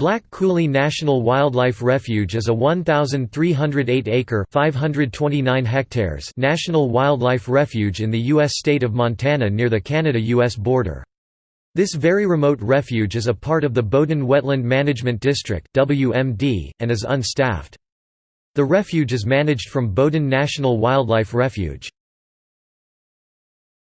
Black Coulee National Wildlife Refuge is a 1,308-acre (529 national wildlife refuge in the U.S. state of Montana near the Canada-U.S. border. This very remote refuge is a part of the Bowdoin Wetland Management District (WMD) and is unstaffed. The refuge is managed from Bowdoin National Wildlife Refuge.